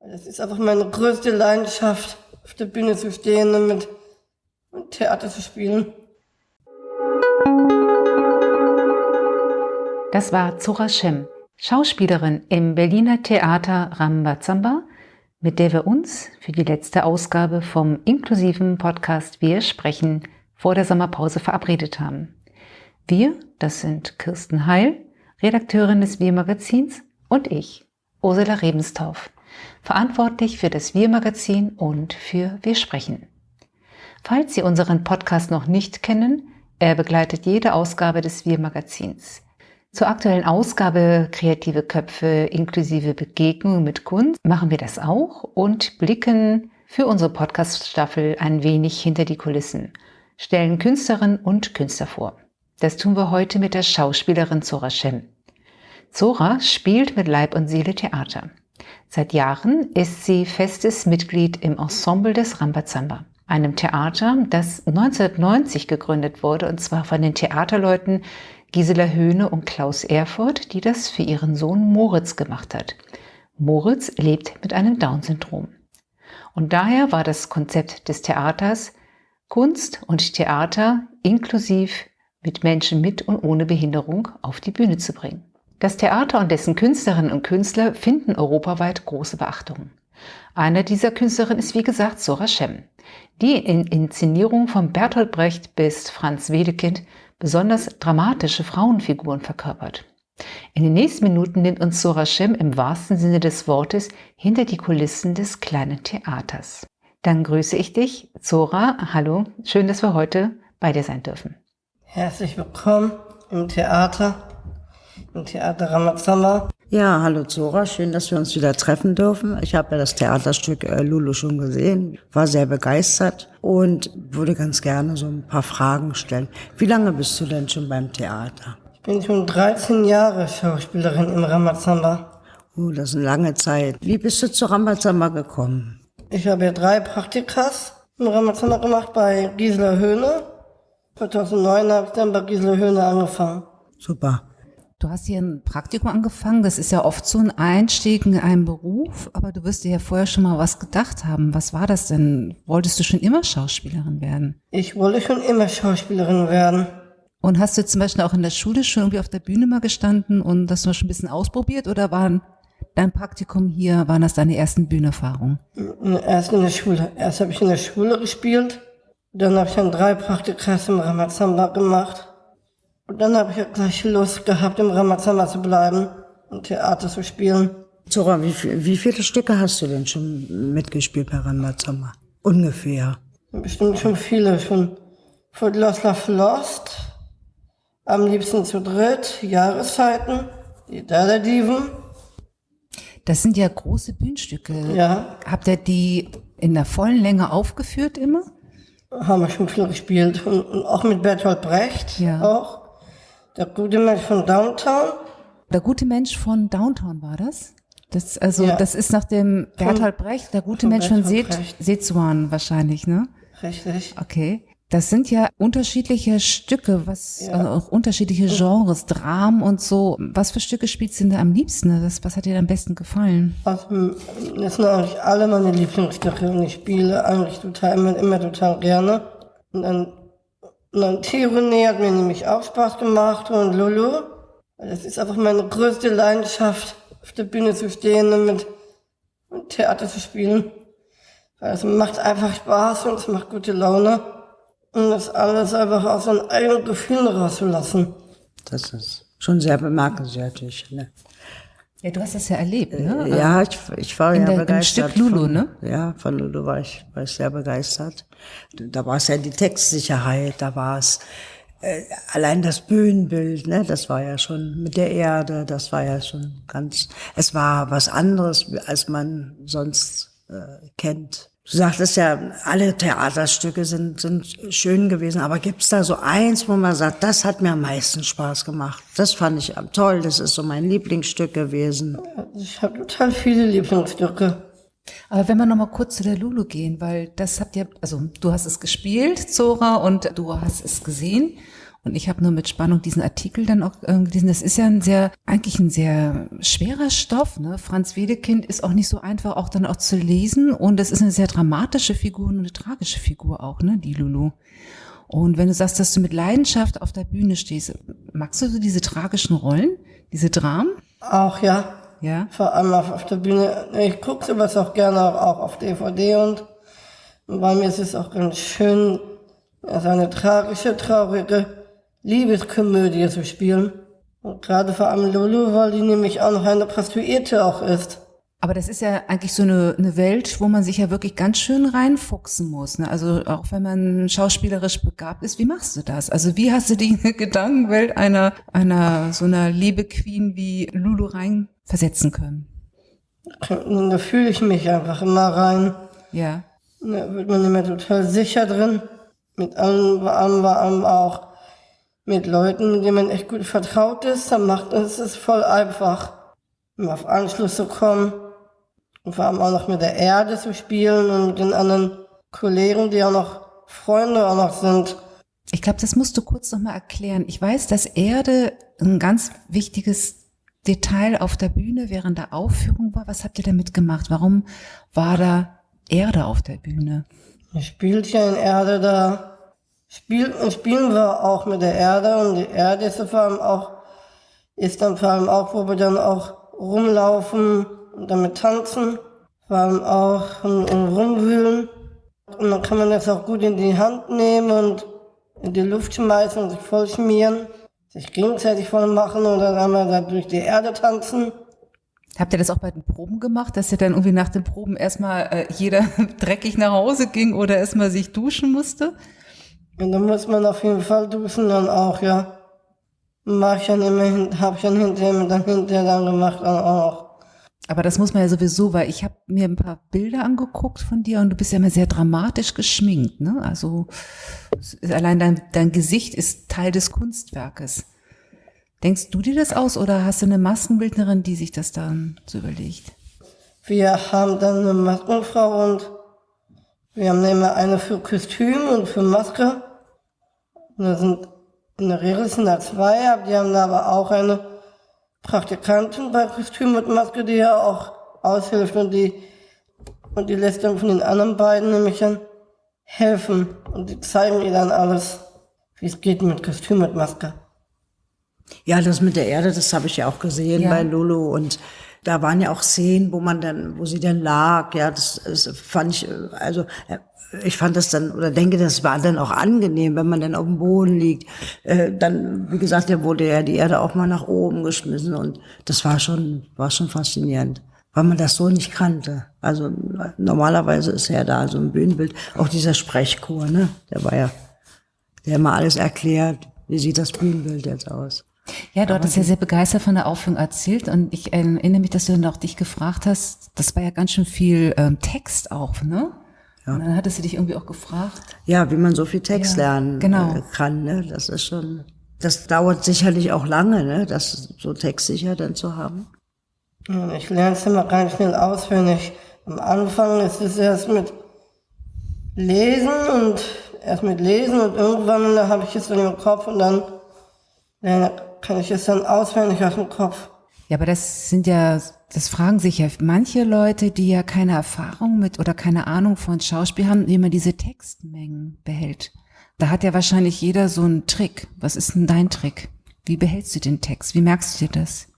Das ist einfach meine größte Leidenschaft, auf der Bühne zu stehen und mit Theater zu spielen. Das war Zora Shem, Schauspielerin im Berliner Theater Rambazamba, mit der wir uns für die letzte Ausgabe vom inklusiven Podcast Wir sprechen vor der Sommerpause verabredet haben. Wir, das sind Kirsten Heil, Redakteurin des Wir-Magazins und ich, Ursula Rebenstauf, verantwortlich für das Wir-Magazin und für Wir sprechen. Falls Sie unseren Podcast noch nicht kennen, er begleitet jede Ausgabe des Wir-Magazins. Zur aktuellen Ausgabe Kreative Köpfe inklusive Begegnungen mit Kunst machen wir das auch und blicken für unsere Podcast-Staffel ein wenig hinter die Kulissen, stellen Künstlerinnen und Künstler vor. Das tun wir heute mit der Schauspielerin Zora Shem. Zora spielt mit Leib und Seele Theater. Seit Jahren ist sie festes Mitglied im Ensemble des Rambazamba, einem Theater, das 1990 gegründet wurde, und zwar von den Theaterleuten Gisela Höhne und Klaus Erfurt, die das für ihren Sohn Moritz gemacht hat. Moritz lebt mit einem Down-Syndrom. Und daher war das Konzept des Theaters Kunst und Theater inklusiv mit Menschen mit und ohne Behinderung auf die Bühne zu bringen. Das Theater und dessen Künstlerinnen und Künstler finden europaweit große Beachtung. Einer dieser Künstlerinnen ist wie gesagt Sora Shem, die in Inszenierung von Bertolt Brecht bis Franz Wedekind besonders dramatische Frauenfiguren verkörpert. In den nächsten Minuten nimmt uns Sora Shem im wahrsten Sinne des Wortes hinter die Kulissen des kleinen Theaters. Dann grüße ich dich, Zora. Hallo, schön, dass wir heute bei dir sein dürfen. Herzlich willkommen im Theater, im Theater Ramazamba. Ja, hallo Zora, schön, dass wir uns wieder treffen dürfen. Ich habe ja das Theaterstück äh, Lulu schon gesehen, war sehr begeistert und würde ganz gerne so ein paar Fragen stellen. Wie lange bist du denn schon beim Theater? Ich bin schon 13 Jahre Schauspielerin im Ramazamba. Oh, das ist eine lange Zeit. Wie bist du zu Ramazamba gekommen? Ich habe ja drei Praktikas im Ramazamba gemacht bei Gisela Höhne 2009 habe ich dann bei Gisela Höhne angefangen. Super. Du hast hier ein Praktikum angefangen. Das ist ja oft so ein Einstieg in einen Beruf, aber du wirst dir ja vorher schon mal was gedacht haben. Was war das denn? Wolltest du schon immer Schauspielerin werden? Ich wollte schon immer Schauspielerin werden. Und hast du zum Beispiel auch in der Schule schon irgendwie auf der Bühne mal gestanden und das mal schon ein bisschen ausprobiert oder waren dein Praktikum hier, waren das deine ersten Bühnenerfahrungen? Erst in der Schule. Erst habe ich in der Schule gespielt dann habe ich dann drei Praktikas im Ramazamba gemacht. Und dann habe ich ja gleich Lust gehabt, im Ramazamba zu bleiben und Theater zu spielen. Zora, wie, wie viele Stücke hast du denn schon mitgespielt bei Ramazamba? Ungefähr. Bestimmt schon viele. Schon von Lost Love Lost, am liebsten zu dritt, Jahreszeiten, die Dada-Diven. Das sind ja große Bühnenstücke. Ja. Habt ihr die in der vollen Länge aufgeführt immer? haben wir schon viel gespielt. Und, und auch mit Bertolt Brecht ja. auch. Der gute Mensch von Downtown. Der gute Mensch von Downtown war das? Das, also, ja. das ist nach dem Bertolt Brecht, der gute Mensch von Sezuan wahrscheinlich, ne? Richtig. Okay. Das sind ja unterschiedliche Stücke, was ja. also auch unterschiedliche Genres, Dramen und so. Was für Stücke spielst du denn da am liebsten? Was, was hat dir am besten gefallen? Also, das sind eigentlich alle meine Lieblingsstücke und ich spiele eigentlich total immer, immer total gerne. Und dann, Tirone hat mir nämlich auch Spaß gemacht und Lulu. Das ist einfach meine größte Leidenschaft, auf der Bühne zu stehen und mit, Theater zu spielen. Weil es macht einfach Spaß und es macht gute Laune. Und das alles einfach aus seinen eigenen Gefühlen rauszulassen. Das ist schon sehr bemerkenswert. Ne? Ja, du hast das ja erlebt, ne? Ja, ich, ich war In ja der, begeistert. Im Stück Lulu, von, ne? Ja, von Lulu war ich, war ich sehr begeistert. Da war es ja die Textsicherheit, da war es äh, allein das Bühnenbild, ne? Das war ja schon mit der Erde, das war ja schon ganz, es war was anderes, als man sonst äh, kennt. Du sagtest ja, alle Theaterstücke sind, sind schön gewesen, aber gibt's da so eins, wo man sagt, das hat mir am meisten Spaß gemacht? Das fand ich toll, das ist so mein Lieblingsstück gewesen. Ich habe total viele Lieblingsstücke. Aber wenn wir noch mal kurz zu der Lulu gehen, weil das habt ihr, also du hast es gespielt, Zora, und du hast es gesehen. Und ich habe nur mit Spannung diesen Artikel dann auch äh, gelesen. Das ist ja ein sehr, eigentlich ein sehr schwerer Stoff. Ne? Franz Wedekind ist auch nicht so einfach auch dann auch zu lesen. Und es ist eine sehr dramatische Figur und eine tragische Figur auch, ne, die Lulu. Und wenn du sagst, dass du mit Leidenschaft auf der Bühne stehst, magst du so diese tragischen Rollen, diese Dramen? Auch ja. Ja. Vor allem auf, auf der Bühne. Ich gucke sowas auch gerne auch, auch auf DVD und bei mir ist es auch ganz schön, also eine tragische, traurige Liebeskomödie zu spielen. Und gerade vor allem Lulu, weil die nämlich auch noch eine Prostituierte auch ist. Aber das ist ja eigentlich so eine, eine Welt, wo man sich ja wirklich ganz schön reinfuchsen muss. Ne? Also auch wenn man schauspielerisch begabt ist, wie machst du das? Also wie hast du die Gedankenwelt einer, einer so einer Liebe-Queen wie Lulu reinversetzen können? Da fühle ich mich einfach immer rein. Ja. Da wird man immer total sicher drin. Mit allem, allem, allem auch mit Leuten, mit denen man echt gut vertraut ist. Dann macht es es voll einfach, um auf Anschluss zu kommen. Und vor allem auch noch mit der Erde zu spielen und mit den anderen Kollegen, die auch noch Freunde auch noch sind. Ich glaube, das musst du kurz nochmal erklären. Ich weiß, dass Erde ein ganz wichtiges Detail auf der Bühne während der Aufführung war. Was habt ihr damit gemacht? Warum war da Erde auf der Bühne? Ich spielt ja in Erde da. Spiel, spielen wir auch mit der Erde und die Erde ist vor allem auch, ist dann vor allem auch, wo wir dann auch rumlaufen und damit tanzen, vor allem auch und, und rumwühlen. Und dann kann man das auch gut in die Hand nehmen und in die Luft schmeißen und sich voll schmieren, sich gegenseitig voll machen oder dann mal da durch die Erde tanzen. Habt ihr das auch bei den Proben gemacht, dass ihr dann irgendwie nach den Proben erstmal äh, jeder dreckig nach Hause ging oder erstmal sich duschen musste? Und dann muss man auf jeden Fall duschen dann auch, ja. Mach ich dann immer, hab ich dann hinterher, dann hinterher dann gemacht dann auch. Aber das muss man ja sowieso, weil ich habe mir ein paar Bilder angeguckt von dir und du bist ja immer sehr dramatisch geschminkt, ne? Also allein dein, dein Gesicht ist Teil des Kunstwerkes. Denkst du dir das aus oder hast du eine Maskenbildnerin, die sich das dann so überlegt? Wir haben dann eine Maskenfrau und wir haben immer eine für Kostüm und für Maske. Und da sind in der Regel sind da zwei, aber die haben da aber auch eine Praktikantin bei Kostüm und Maske, die ja auch aushilft und die, und die lässt dann von den anderen beiden nämlich dann helfen und die zeigen ihr dann alles, wie es geht mit Kostüm und Maske. Ja, das mit der Erde, das habe ich ja auch gesehen Ja. bei Lulu und da waren ja auch Szenen, wo man dann, wo sie dann lag. Ja, das, das fand ich, äh, also äh, ich fand das dann oder denke, das war dann auch angenehm, wenn man dann auf dem Boden liegt. Äh, dann, wie gesagt, da wurde ja die Erde auch mal nach oben geschmissen und das war schon, war schon faszinierend, weil man das so nicht kannte. Also normalerweise ist ja da so ein Bühnenbild, auch dieser Sprechchor, ne, der war ja, der hat mal alles erklärt. Wie sieht das Bühnenbild jetzt aus? Ja, du hattest ja sehr begeistert von der Aufführung erzählt und ich erinnere mich, dass du dann auch dich gefragt hast, das war ja ganz schön viel ähm, Text auch, ne? Ja. Und dann hattest du dich irgendwie auch gefragt. Ja, wie man so viel Text Ja, lernen genau. äh, kann, ne? Das ist schon, das dauert sicherlich auch lange, ne? Das so textsicher dann zu haben. Und ich lerne es immer ganz schnell auswendig. Am Anfang ist es erst mit Lesen und erst mit Lesen und irgendwann da habe ich es dann im Kopf und dann lerne, kann ich es dann auswendig aus dem Kopf. Ja, aber das sind ja, das fragen sich ja manche Leute, die ja keine Erfahrung mit oder keine Ahnung von Schauspiel haben, wie man diese Textmengen behält. Da hat ja wahrscheinlich jeder so einen Trick. Was ist denn dein Trick? Wie behältst du den Text? Wie merkst du dir das?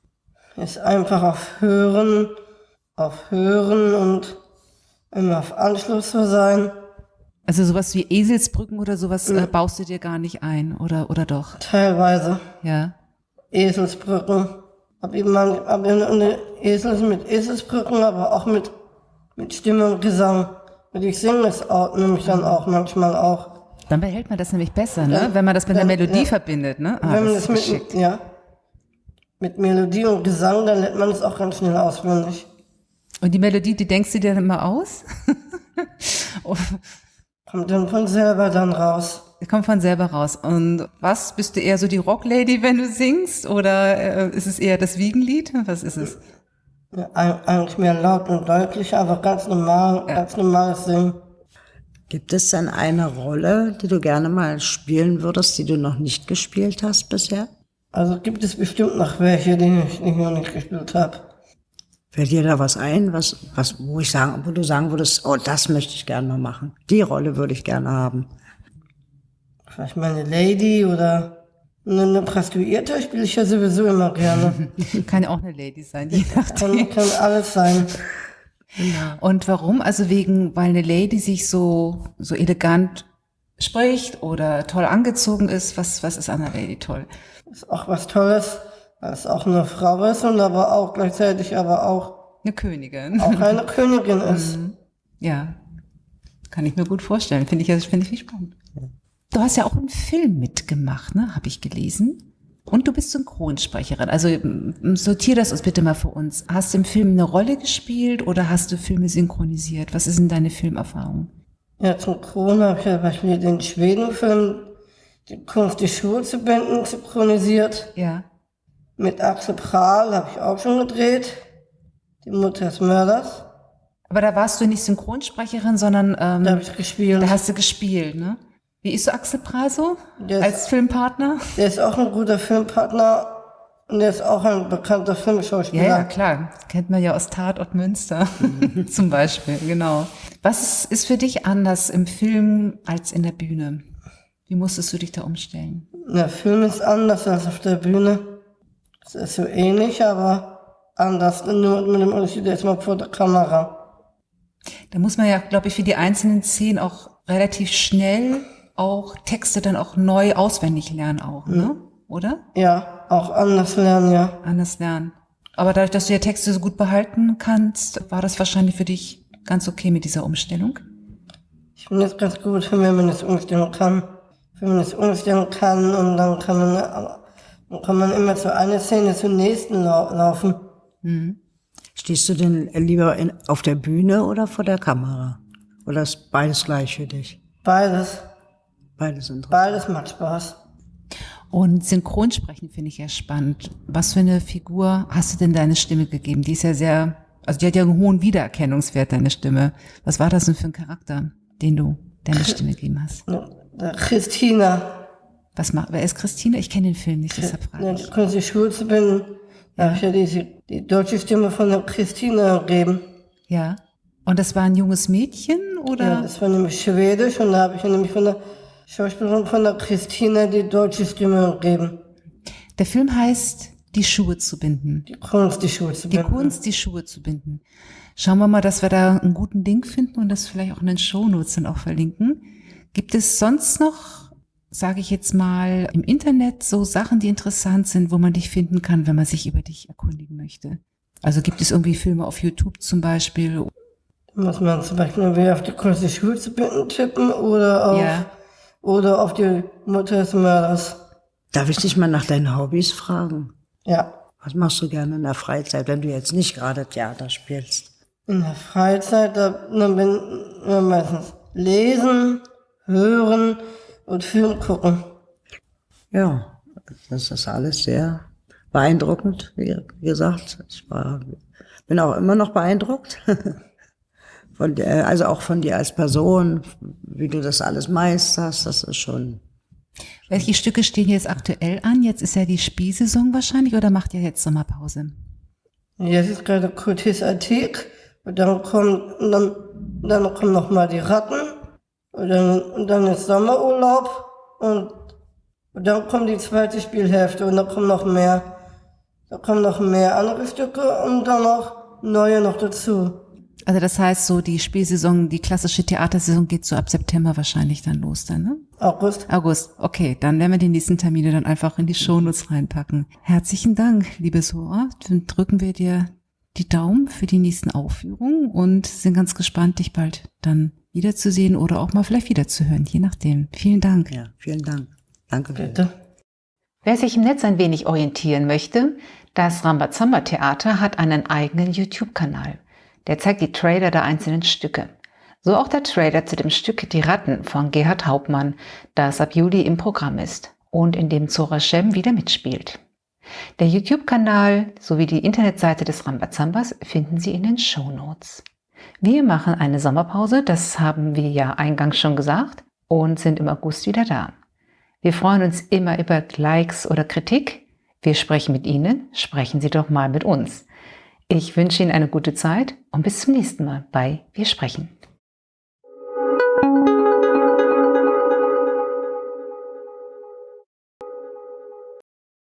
Ist einfach auf Hören, auf Hören und immer auf Anschluss zu sein. Also sowas wie Eselsbrücken oder sowas äh, baust du dir gar nicht ein, oder, oder doch? Teilweise Ja. Eselsbrücken. Hab eben mal, hab eine Esels mit Eselsbrücken, aber auch mit, mit Stimme und Gesang. Und ich singe es auch, nämlich dann auch manchmal auch. Dann behält man das nämlich besser, ne? Ja. Wenn man das mit der Ja, Melodie ja. verbindet, ne? Ah, Wenn man das das mit, ja, mit Melodie und Gesang, dann lernt man es auch ganz schnell auswendig. Und die Melodie, die denkst du dir dann immer aus? Oh, Kommt dann von selber dann raus. Kommt von selber raus. Und was, bist du eher so die Rocklady, wenn du singst? Oder äh, ist es eher das Wiegenlied? Was ist es? Ja, eig- eigentlich mehr laut und deutlich, aber ganz normal, ganz normales Singen. Gibt es denn eine Rolle, die du gerne mal spielen würdest, die du noch nicht gespielt hast bisher? Also gibt es bestimmt noch welche, die ich, die ich noch nicht gespielt habe. Fällt dir da was ein, was, was, wo ich sagen, wo du sagen würdest, oh, das möchte ich gerne mal machen. Die Rolle würde ich gerne haben. Vielleicht meine Lady oder eine, eine Prostituierte spiele ich ja sowieso immer gerne. Kann ja auch eine Lady sein, je Kann, nachdem. kann alles sein. Und warum? Also wegen, weil eine Lady sich so, so elegant spricht oder toll angezogen ist. Was, was ist an einer Lady toll? Ist auch was Tolles, weil es auch eine Frau ist und aber auch gleichzeitig aber auch, Eine Königin. auch eine Königin ist. Ja, kann ich mir gut vorstellen. Finde ich, finde ich spannend. Du hast ja auch einen Film mitgemacht, ne? Habe ich gelesen. Und du bist Synchronsprecherin. Also sortier das uns bitte mal für uns. Hast du im Film eine Rolle gespielt oder hast du Filme synchronisiert? Was ist denn deine Filmerfahrung? Ja, zum Corona habe ich ja beispielsweise den Schwedenfilm Die Kunst, die Schuhe zu binden, synchronisiert. Ja. Mit Axel Prahl habe ich auch schon gedreht. Die Mutter des Mörders. Aber da warst du nicht Synchronsprecherin, sondern ähm, Da habe ich gespielt. da hast du gespielt, ne? Wie ist so Axel Prahl so Der ist- als Filmpartner? Der ist auch ein guter Filmpartner und der ist auch ein bekannter Ja, Filmschauspieler. ja, klar. Kennt man ja aus Tatort Münster zum Beispiel, genau. Was ist, für dich anders im Film als in der Bühne? Wie musstest du dich da umstellen? Der Film ist anders als auf der Bühne. Es ist so ähnlich, aber anders. Nur mit dem Unterschied, der ist mal vor der Kamera. Da muss man ja, glaube ich, für die einzelnen Szenen auch relativ schnell auch Texte dann auch neu auswendig lernen auch, ne? Oder? Ja, auch anders lernen, ja. Anders lernen. Aber dadurch, dass du ja Texte so gut behalten kannst, war das wahrscheinlich für dich ganz okay mit dieser Umstellung? Ich finde es ganz gut, wenn man das umstellen kann. Wenn man das umstellen kann und dann kann man, dann kann man immer zu einer Szene zur nächsten lau laufen. Stehst du denn lieber in, auf der Bühne oder vor der Kamera? Oder ist beides gleich für dich? Beides. Beides interessant. Beides macht Spaß. Und Synchronsprechen finde ich ja spannend. Was für eine Figur hast du denn deine Stimme gegeben? Die ist ja sehr, also die hat ja einen hohen Wiedererkennungswert, deine Stimme. Was war das denn für ein Charakter, den du deine Stimme gegeben hast? Christina, Was macht, wer ist Christine? Ich kenne den Film nicht, deshalb frage ja, ich. die Schuhe zu binden, da habe ich ja diese, die deutsche Stimme von der Christina gegeben. Ja. Und das war ein junges Mädchen Ja, oder? das war nämlich Schwedisch und da habe ich ja nämlich von der Schauspielerin von der Christina die deutsche Stimme gegeben. Der Film heißt Die Schuhe zu binden. Die Kunst, die Schuhe zu Die binden. Kunst, die Schuhe zu binden. Schauen wir mal, dass wir da einen guten Link finden und das vielleicht auch in den Shownotes dann auch verlinken. Gibt es sonst noch, sage ich jetzt mal, im Internet so Sachen, die interessant sind, wo man dich finden kann, wenn man sich über dich erkundigen möchte? Also gibt es irgendwie Filme auf YouTube zum Beispiel? Da muss man zum Beispiel auf die Kunst, die Schuhe zu binden tippen oder auf, Ja. Oder auf die Mutter des Mörders. Darf ich dich mal nach deinen Hobbys fragen? Ja. Was machst du gerne in der Freizeit, wenn du jetzt nicht gerade Theater spielst? In der Freizeit, da, da bin ich meistens lesen, hören und Film gucken. Ja, das ist alles sehr beeindruckend, wie wie gesagt. Ich war, bin auch immer noch beeindruckt. Von der, also auch von dir als Person, wie du das alles meisterst, das ist schon. Welche Stücke stehen jetzt aktuell an? Jetzt ist ja die Spielsaison wahrscheinlich oder macht ihr jetzt Sommerpause? Jetzt ist gerade Kultis Antik und dann kommt, und dann, dann kommen noch mal die Ratten und dann, und dann ist Sommerurlaub und, und dann kommt die zweite Spielhälfte und dann kommen noch mehr, da kommen noch mehr andere Stücke und dann noch neue noch dazu. Also das heißt so, die Spielsaison, die klassische Theatersaison geht so ab September wahrscheinlich dann los dann, ne? August. August, okay, dann werden wir die nächsten Termine dann einfach in die Shownotes reinpacken. Herzlichen Dank, liebe Sora. Dann drücken wir dir die Daumen für die nächsten Aufführungen und sind ganz gespannt, dich bald dann wiederzusehen oder auch mal vielleicht wiederzuhören, je nachdem. Vielen Dank. Ja, vielen Dank. Danke. Bitte. Wer sich im Netz ein wenig orientieren möchte, das Rambazamba Theater hat einen eigenen YouTube-Kanal. Der zeigt die Trailer der einzelnen Stücke. So auch der Trailer zu dem Stück Die Ratten von Gerhard Hauptmann, das ab Juli im Programm ist und in dem Zora Shem wieder mitspielt. Der YouTube-Kanal sowie die Internetseite des Rambazambas finden Sie in den Show Notes. Wir machen eine Sommerpause, das haben wir ja eingangs schon gesagt, und sind im August wieder da. Wir freuen uns immer über Likes oder Kritik. Wir sprechen mit Ihnen, sprechen Sie doch mal mit uns. Ich wünsche Ihnen eine gute Zeit und bis zum nächsten Mal bei Wir sprechen.